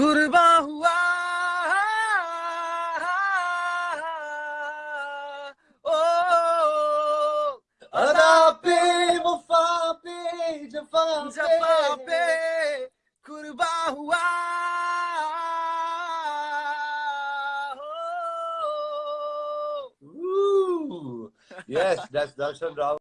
कुर्बा हुआ ओ अदा पे वफा पे जफा जफा पे कुर्बा हुआ Yes, that's Darshan Rao.